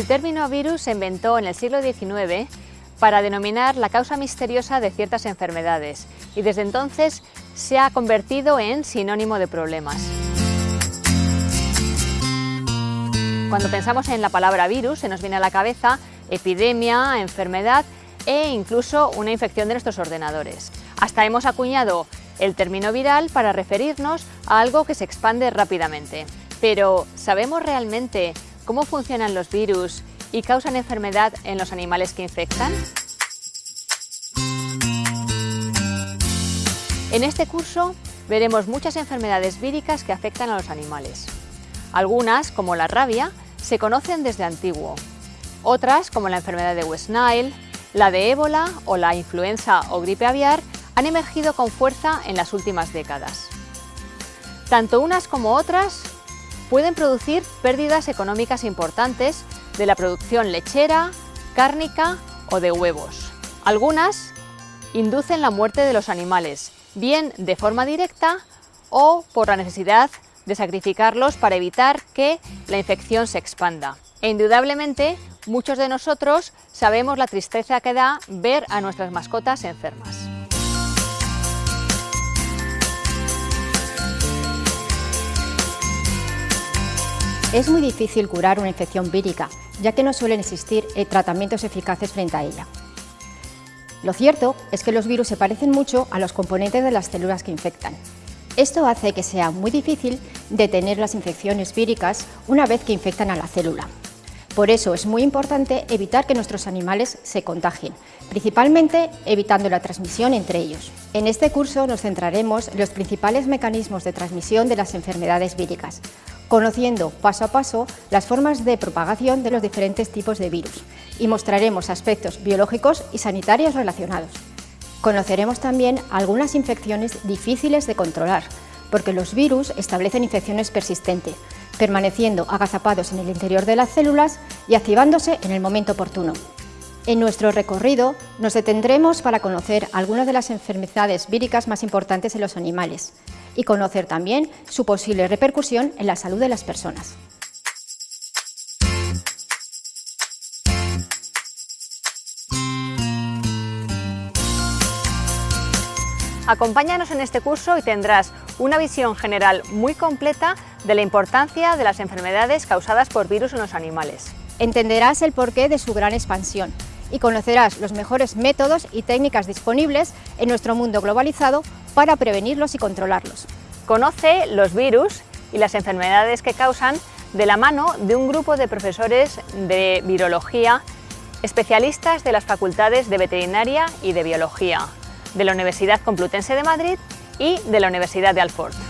El término virus se inventó en el siglo XIX para denominar la causa misteriosa de ciertas enfermedades y desde entonces se ha convertido en sinónimo de problemas. Cuando pensamos en la palabra virus se nos viene a la cabeza epidemia, enfermedad e incluso una infección de nuestros ordenadores. Hasta hemos acuñado el término viral para referirnos a algo que se expande rápidamente. Pero, ¿sabemos realmente cómo funcionan los virus y causan enfermedad en los animales que infectan? En este curso veremos muchas enfermedades víricas que afectan a los animales. Algunas, como la rabia, se conocen desde antiguo. Otras, como la enfermedad de West Nile, la de ébola o la influenza o gripe aviar, han emergido con fuerza en las últimas décadas. Tanto unas como otras pueden producir pérdidas económicas importantes de la producción lechera, cárnica o de huevos. Algunas inducen la muerte de los animales, bien de forma directa o por la necesidad de sacrificarlos para evitar que la infección se expanda. E indudablemente, muchos de nosotros sabemos la tristeza que da ver a nuestras mascotas enfermas. Es muy difícil curar una infección vírica, ya que no suelen existir eh, tratamientos eficaces frente a ella. Lo cierto es que los virus se parecen mucho a los componentes de las células que infectan. Esto hace que sea muy difícil detener las infecciones víricas una vez que infectan a la célula. Por eso es muy importante evitar que nuestros animales se contagien, principalmente evitando la transmisión entre ellos. En este curso nos centraremos en los principales mecanismos de transmisión de las enfermedades víricas, conociendo paso a paso las formas de propagación de los diferentes tipos de virus y mostraremos aspectos biológicos y sanitarios relacionados. Conoceremos también algunas infecciones difíciles de controlar, porque los virus establecen infecciones persistentes, permaneciendo agazapados en el interior de las células y activándose en el momento oportuno. En nuestro recorrido nos detendremos para conocer algunas de las enfermedades víricas más importantes en los animales, y conocer también su posible repercusión en la salud de las personas. Acompáñanos en este curso y tendrás una visión general muy completa de la importancia de las enfermedades causadas por virus en los animales. Entenderás el porqué de su gran expansión y conocerás los mejores métodos y técnicas disponibles en nuestro mundo globalizado para prevenirlos y controlarlos. Conoce los virus y las enfermedades que causan de la mano de un grupo de profesores de virología, especialistas de las facultades de veterinaria y de biología, de la Universidad Complutense de Madrid y de la Universidad de Alfort.